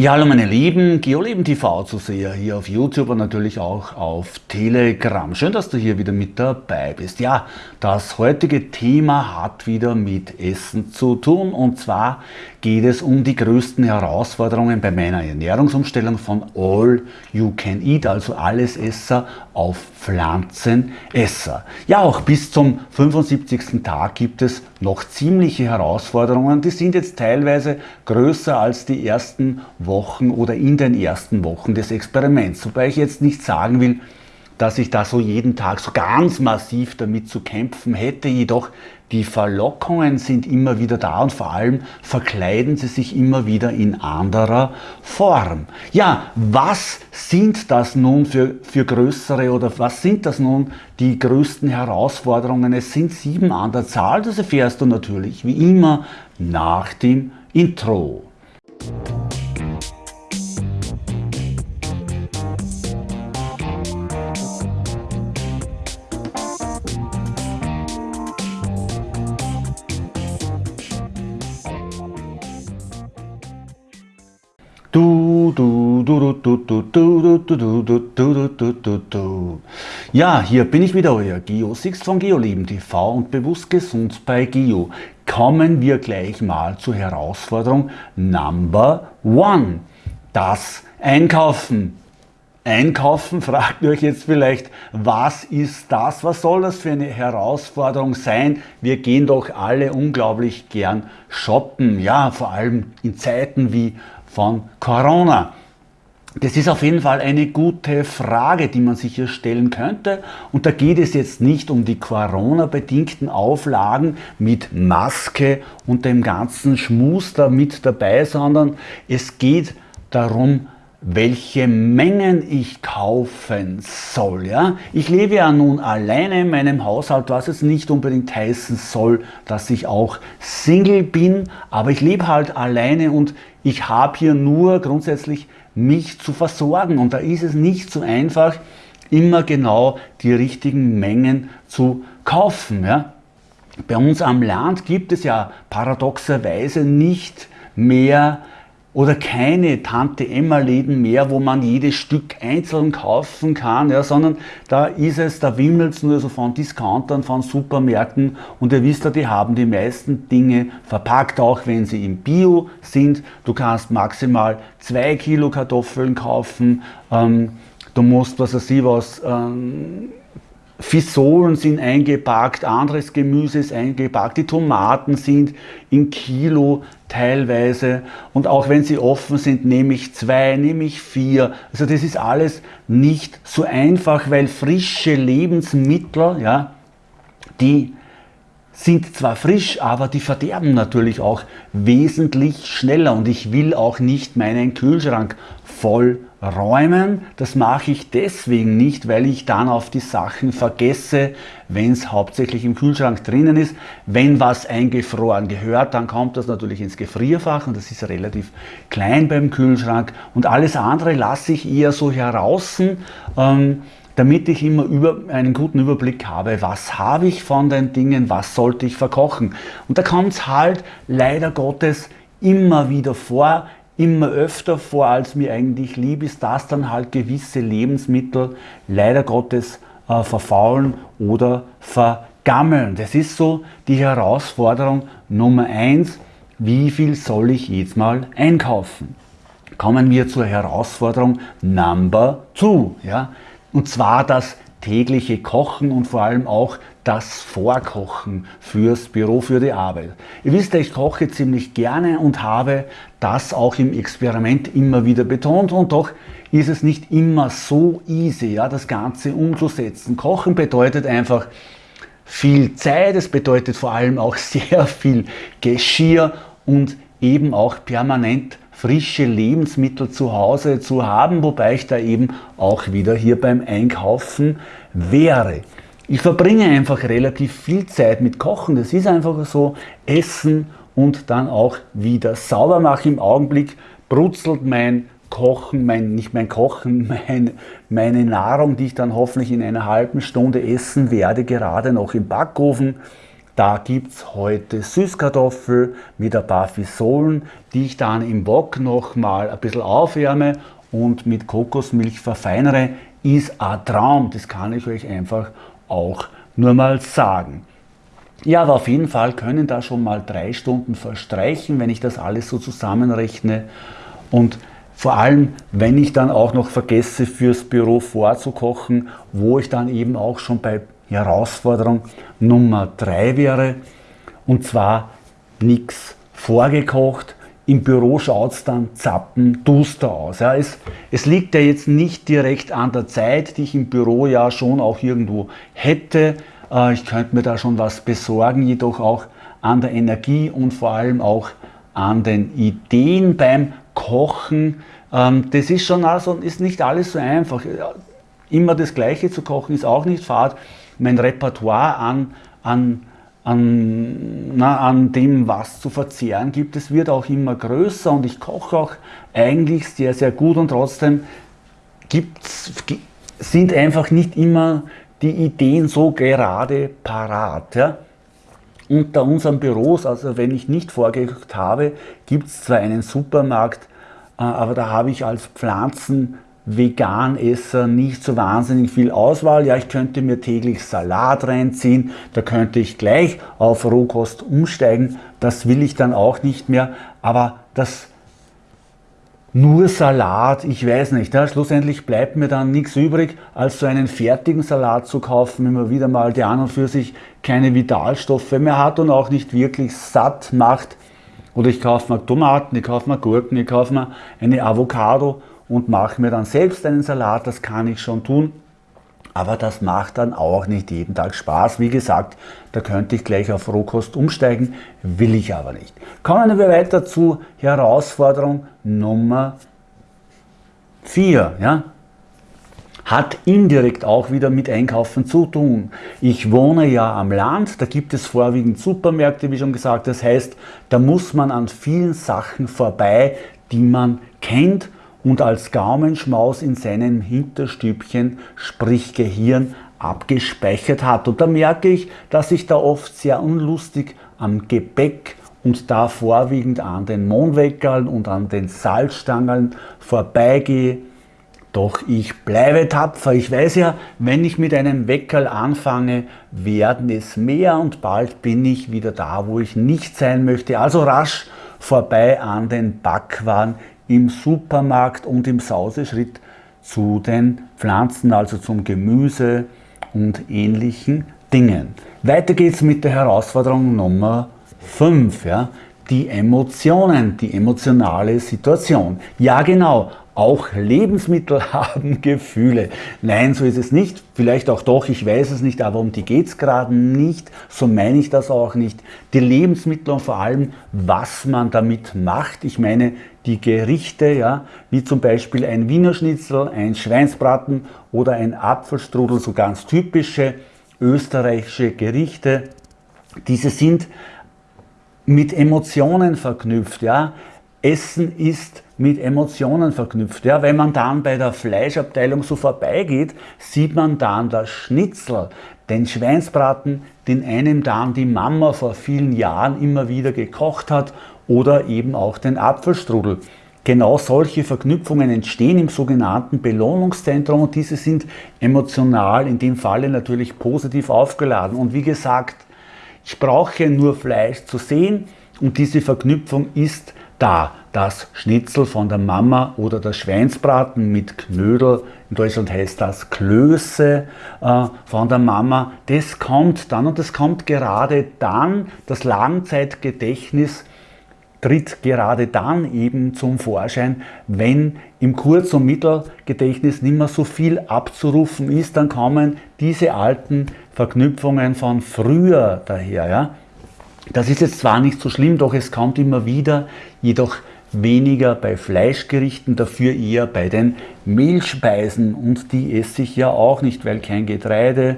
Ja, hallo meine Lieben, GeoLeben TV zu sehen hier auf YouTube und natürlich auch auf Telegram. Schön, dass du hier wieder mit dabei bist. Ja, das heutige Thema hat wieder mit Essen zu tun und zwar geht es um die größten Herausforderungen bei meiner Ernährungsumstellung von All You Can Eat, also alles Esser auf Pflanzenesser. Ja, auch bis zum 75. Tag gibt es noch ziemliche Herausforderungen. Die sind jetzt teilweise größer als die ersten Wochen oder in den ersten Wochen des Experiments. Wobei ich jetzt nicht sagen will, dass ich da so jeden Tag so ganz massiv damit zu kämpfen hätte, jedoch die Verlockungen sind immer wieder da und vor allem verkleiden sie sich immer wieder in anderer Form. Ja, was sind das nun für, für größere oder was sind das nun die größten Herausforderungen? Es sind sieben an der Zahl, das erfährst du natürlich wie immer nach dem Intro. Ja, hier bin ich wieder, euer Geo Six von GeoLeben TV und bewusst gesund bei Geo. Kommen wir gleich mal zur Herausforderung Number One. Das Einkaufen. Einkaufen, fragt ihr euch jetzt vielleicht, was ist das? Was soll das für eine Herausforderung sein? Wir gehen doch alle unglaublich gern shoppen. Ja, vor allem in Zeiten wie von Corona? Das ist auf jeden Fall eine gute Frage, die man sich hier stellen könnte. Und da geht es jetzt nicht um die Corona-bedingten Auflagen mit Maske und dem ganzen Schmus da mit dabei, sondern es geht darum, welche Mengen ich kaufen soll. Ja? Ich lebe ja nun alleine in meinem Haushalt, was es nicht unbedingt heißen soll, dass ich auch Single bin, aber ich lebe halt alleine und ich habe hier nur grundsätzlich mich zu versorgen und da ist es nicht so einfach, immer genau die richtigen Mengen zu kaufen. Ja? Bei uns am Land gibt es ja paradoxerweise nicht mehr oder keine Tante-Emma-Läden mehr, wo man jedes Stück einzeln kaufen kann, ja, sondern da ist es, da wimmelt es nur so von Discountern, von Supermärkten und ihr wisst ja, die haben die meisten Dinge verpackt, auch wenn sie im Bio sind. Du kannst maximal zwei Kilo Kartoffeln kaufen, ähm, du musst, was weiß ich was, ähm, Fisolen sind eingepackt, anderes Gemüse ist eingepackt, die Tomaten sind in Kilo teilweise und auch wenn sie offen sind, nehme ich zwei, nehme ich vier. Also das ist alles nicht so einfach, weil frische Lebensmittel, ja, die sind zwar frisch, aber die verderben natürlich auch wesentlich schneller und ich will auch nicht meinen Kühlschrank voll räumen. Das mache ich deswegen nicht, weil ich dann auf die Sachen vergesse, wenn es hauptsächlich im Kühlschrank drinnen ist. Wenn was eingefroren gehört, dann kommt das natürlich ins Gefrierfach und das ist relativ klein beim Kühlschrank und alles andere lasse ich eher so heraus, ähm, damit ich immer über, einen guten Überblick habe, was habe ich von den Dingen, was sollte ich verkochen. Und da kommt es halt leider Gottes immer wieder vor, immer öfter vor, als mir eigentlich lieb ist, dass dann halt gewisse Lebensmittel leider Gottes äh, verfaulen oder vergammeln. Das ist so die Herausforderung Nummer eins. Wie viel soll ich jetzt mal einkaufen? Kommen wir zur Herausforderung Number two. Ja? Und zwar das tägliche Kochen und vor allem auch das Vorkochen fürs Büro, für die Arbeit. Ihr wisst ja, ich koche ziemlich gerne und habe das auch im Experiment immer wieder betont und doch ist es nicht immer so easy, ja, das Ganze umzusetzen. Kochen bedeutet einfach viel Zeit, es bedeutet vor allem auch sehr viel Geschirr und eben auch permanent frische Lebensmittel zu Hause zu haben, wobei ich da eben auch wieder hier beim Einkaufen wäre. Ich verbringe einfach relativ viel Zeit mit Kochen, das ist einfach so, Essen und dann auch wieder sauber machen. Im Augenblick brutzelt mein Kochen, mein, nicht mein Kochen, mein, meine Nahrung, die ich dann hoffentlich in einer halben Stunde essen werde, gerade noch im Backofen. Da gibt es heute Süßkartoffel mit ein paar Fisolen, die ich dann im Wok nochmal ein bisschen aufwärme und mit Kokosmilch verfeinere. Ist ein Traum, das kann ich euch einfach auch nur mal sagen. Ja, aber auf jeden Fall können da schon mal drei Stunden verstreichen, wenn ich das alles so zusammenrechne. Und vor allem, wenn ich dann auch noch vergesse, fürs Büro vorzukochen, wo ich dann eben auch schon bei Herausforderung Nummer drei wäre. Und zwar nichts vorgekocht. Im Büro schaut es dann zappenduster aus. Ja, es, es liegt ja jetzt nicht direkt an der Zeit, die ich im Büro ja schon auch irgendwo hätte. Äh, ich könnte mir da schon was besorgen, jedoch auch an der Energie und vor allem auch an den Ideen beim Kochen. Ähm, das ist schon also, ist nicht alles so einfach. Immer das Gleiche zu kochen ist auch nicht fad. Mein Repertoire an, an, an, na, an dem, was zu verzehren gibt, es wird auch immer größer und ich koche auch eigentlich sehr, sehr gut und trotzdem gibt's, sind einfach nicht immer die Ideen so gerade parat. Ja? Unter unseren Büros, also wenn ich nicht vorgekocht habe, gibt es zwar einen Supermarkt, äh, aber da habe ich als Pflanzen Veganesser nicht so wahnsinnig viel Auswahl. Ja, ich könnte mir täglich Salat reinziehen, da könnte ich gleich auf Rohkost umsteigen. Das will ich dann auch nicht mehr. Aber das nur Salat, ich weiß nicht. Ja, schlussendlich bleibt mir dann nichts übrig, als so einen fertigen Salat zu kaufen, wenn man wieder mal der an und für sich keine Vitalstoffe mehr hat und auch nicht wirklich satt macht. Oder ich kaufe mir Tomaten, ich kaufe mir Gurken, ich kaufe mir eine Avocado und mache mir dann selbst einen Salat, das kann ich schon tun. Aber das macht dann auch nicht jeden Tag Spaß. Wie gesagt, da könnte ich gleich auf Rohkost umsteigen, will ich aber nicht. Kommen wir weiter zu Herausforderung Nummer 4. Ja? Hat indirekt auch wieder mit Einkaufen zu tun. Ich wohne ja am Land, da gibt es vorwiegend Supermärkte, wie schon gesagt. Das heißt, da muss man an vielen Sachen vorbei, die man kennt und als Gaumenschmaus in seinem Hinterstübchen, sprich Gehirn, abgespeichert hat. Und da merke ich, dass ich da oft sehr unlustig am Gebäck und da vorwiegend an den Mondweckerln und an den Salzstangen vorbeigehe. Doch ich bleibe tapfer. Ich weiß ja, wenn ich mit einem Weckerl anfange, werden es mehr und bald bin ich wieder da, wo ich nicht sein möchte. Also rasch vorbei an den Backwaren im Supermarkt und im Sauseschritt zu den Pflanzen, also zum Gemüse und ähnlichen Dingen. Weiter geht's mit der Herausforderung Nummer 5, ja? die Emotionen, die emotionale Situation. Ja genau, auch Lebensmittel haben Gefühle. Nein, so ist es nicht. Vielleicht auch doch, ich weiß es nicht, aber um die geht es gerade nicht. So meine ich das auch nicht. Die Lebensmittel und vor allem, was man damit macht. Ich meine, die Gerichte, ja, wie zum Beispiel ein Wiener Schnitzel, ein Schweinsbraten oder ein Apfelstrudel, so ganz typische österreichische Gerichte. Diese sind mit Emotionen verknüpft. Ja. Essen ist mit Emotionen verknüpft. Ja, wenn man dann bei der Fleischabteilung so vorbeigeht, sieht man dann das Schnitzel, den Schweinsbraten, den einem dann die Mama vor vielen Jahren immer wieder gekocht hat oder eben auch den Apfelstrudel. Genau solche Verknüpfungen entstehen im sogenannten Belohnungszentrum und diese sind emotional in dem Falle natürlich positiv aufgeladen. Und wie gesagt, ich brauche nur Fleisch zu sehen und diese Verknüpfung ist da das Schnitzel von der Mama oder der Schweinsbraten mit Knödel, in Deutschland heißt das Klöße äh, von der Mama, das kommt dann und das kommt gerade dann, das Langzeitgedächtnis tritt gerade dann eben zum Vorschein, wenn im Kurz- und Mittelgedächtnis nicht mehr so viel abzurufen ist, dann kommen diese alten Verknüpfungen von früher daher. Ja? Das ist jetzt zwar nicht so schlimm, doch es kommt immer wieder, jedoch weniger bei Fleischgerichten, dafür eher bei den Mehlspeisen und die esse ich ja auch nicht, weil kein Getreide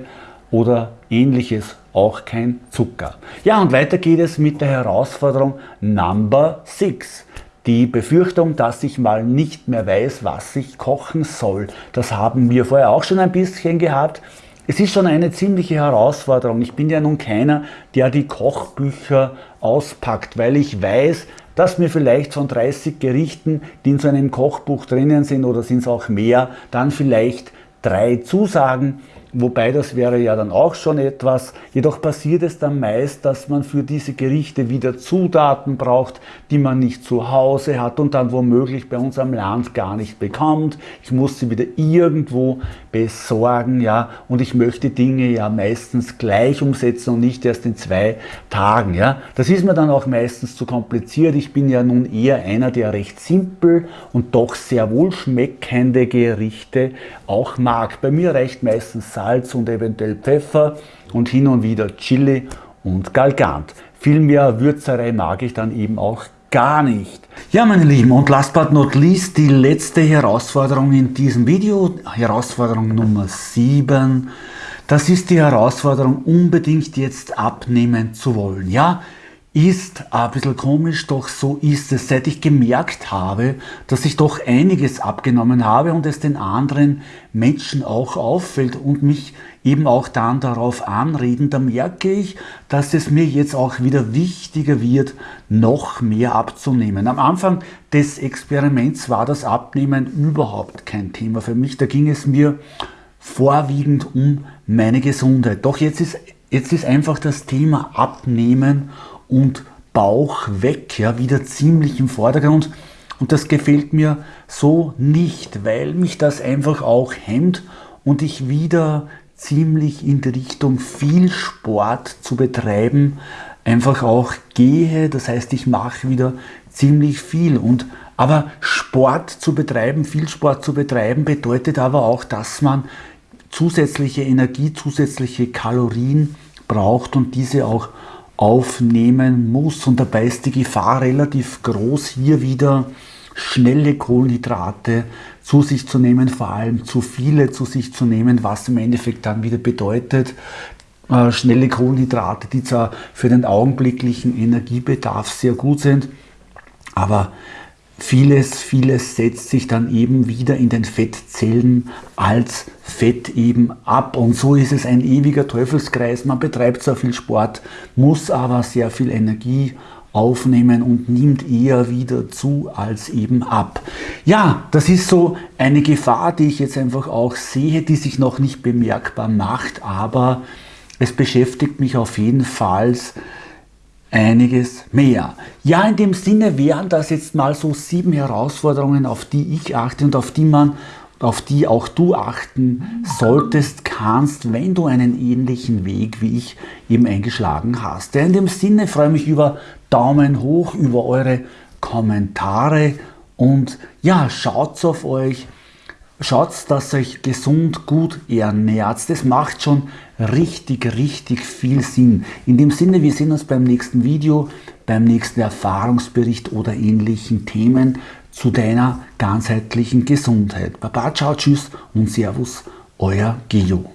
oder ähnliches, auch kein Zucker. Ja, und weiter geht es mit der Herausforderung Number 6. Die Befürchtung, dass ich mal nicht mehr weiß, was ich kochen soll. Das haben wir vorher auch schon ein bisschen gehabt. es ist schon eine ziemliche Herausforderung. Ich bin ja nun keiner, der die Kochbücher auspackt, weil ich weiß, dass mir vielleicht von 30 Gerichten, die in so einem Kochbuch drinnen sind oder sind es auch mehr, dann vielleicht drei zusagen Wobei das wäre ja dann auch schon etwas. Jedoch passiert es dann meist, dass man für diese Gerichte wieder Zutaten braucht, die man nicht zu Hause hat und dann womöglich bei uns am Land gar nicht bekommt. Ich muss sie wieder irgendwo besorgen, ja. Und ich möchte Dinge ja meistens gleich umsetzen und nicht erst in zwei Tagen, ja. Das ist mir dann auch meistens zu kompliziert. Ich bin ja nun eher einer, der recht simpel und doch sehr wohlschmeckende Gerichte auch mag. Bei mir reicht meistens Salz und eventuell Pfeffer und hin und wieder Chili und Galgant. Viel mehr Würzerei mag ich dann eben auch gar nicht. Ja, meine Lieben, und last but not least die letzte Herausforderung in diesem Video, Herausforderung Nummer 7. Das ist die Herausforderung, unbedingt jetzt abnehmen zu wollen. Ja, ist ein bisschen komisch, doch so ist es. Seit ich gemerkt habe, dass ich doch einiges abgenommen habe und es den anderen Menschen auch auffällt und mich eben auch dann darauf anreden, da merke ich, dass es mir jetzt auch wieder wichtiger wird, noch mehr abzunehmen. Am Anfang des Experiments war das Abnehmen überhaupt kein Thema für mich. Da ging es mir vorwiegend um meine Gesundheit. Doch jetzt ist, jetzt ist einfach das Thema Abnehmen und Bauch weg, ja, wieder ziemlich im Vordergrund. Und das gefällt mir so nicht, weil mich das einfach auch hemmt und ich wieder ziemlich in die Richtung viel Sport zu betreiben einfach auch gehe. Das heißt, ich mache wieder ziemlich viel. Und, aber Sport zu betreiben, viel Sport zu betreiben, bedeutet aber auch, dass man zusätzliche Energie, zusätzliche Kalorien braucht und diese auch aufnehmen muss. Und dabei ist die Gefahr relativ groß, hier wieder schnelle Kohlenhydrate zu sich zu nehmen, vor allem zu viele zu sich zu nehmen, was im Endeffekt dann wieder bedeutet, äh, schnelle Kohlenhydrate, die zwar für den augenblicklichen Energiebedarf sehr gut sind, aber Vieles, vieles setzt sich dann eben wieder in den Fettzellen als Fett eben ab. Und so ist es ein ewiger Teufelskreis. Man betreibt zwar viel Sport, muss aber sehr viel Energie aufnehmen und nimmt eher wieder zu als eben ab. Ja, das ist so eine Gefahr, die ich jetzt einfach auch sehe, die sich noch nicht bemerkbar macht, aber es beschäftigt mich auf jeden Fall einiges mehr. Ja, in dem Sinne wären das jetzt mal so sieben Herausforderungen, auf die ich achte und auf die man auf die auch du achten solltest, kannst, wenn du einen ähnlichen Weg wie ich eben eingeschlagen hast. Ja, in dem Sinne freue ich mich über Daumen hoch, über eure Kommentare und ja, schaut auf euch, schaut, dass euch gesund, gut ernährt. Das macht schon richtig, richtig viel Sinn. In dem Sinne, wir sehen uns beim nächsten Video, beim nächsten Erfahrungsbericht oder ähnlichen Themen zu deiner ganzheitlichen Gesundheit. Baba, ciao, tschüss und Servus, euer Geo.